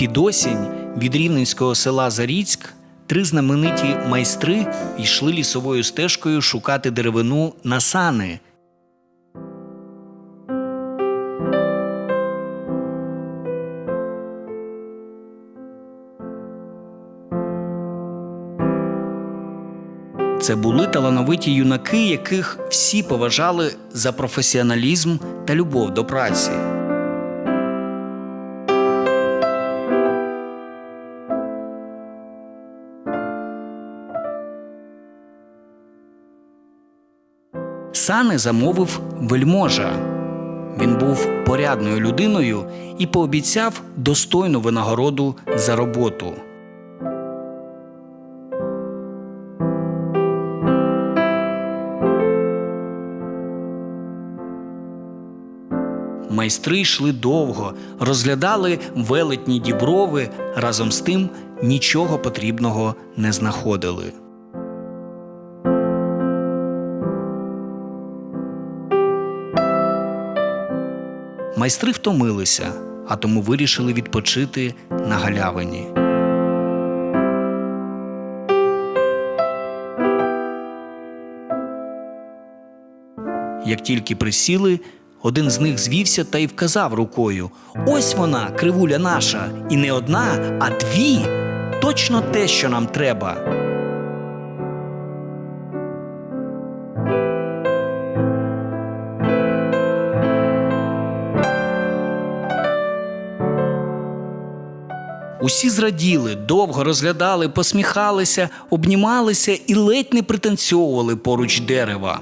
Під осінь від рівненського села Заріцьк три знамениті майстри йшли лісовою стежкою шукати деревину на сани. Це були талановиті юнаки, яких всі поважали за професіоналізм та любов до праці. Сани замовив вельможа. Він був порядною людиною і пообіцяв достойну винагороду за роботу. Майстри йшли довго, розглядали велетні діброви, разом з тим нічого потрібного не знаходили. Майстри втомилися, а тому вирішили відпочити на галявині. Як тільки присіли, один з них звівся та й вказав рукою: Ось вона, кривуля наша, і не одна, а дві. Точно те, що нам треба. Усі зраділи, довго розглядали, посміхалися, обнімалися і ледь не пританцьовували поруч дерева.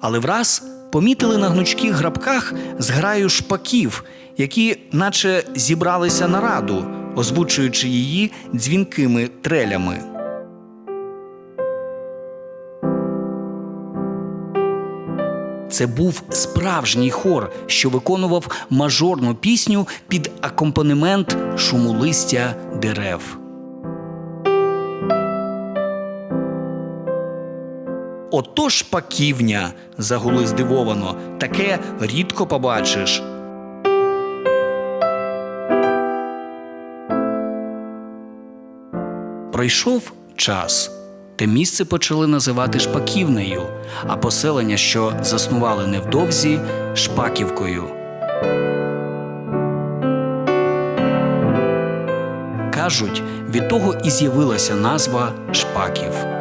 Але враз помітили на гнучких грабках зграю шпаків, які наче зібралися на раду, озвучуючи її дзвінкими трелями. Це був справжній хор, що виконував мажорну пісню під акомпанемент шуму листя дерев. Ото шпаківня, загули здивовано, таке рідко побачиш. Пройшов час. Те місце почали називати Шпаківнею, а поселення, що заснували невдовзі, Шпаківкою. Кажуть, від того і з'явилася назва Шпаків.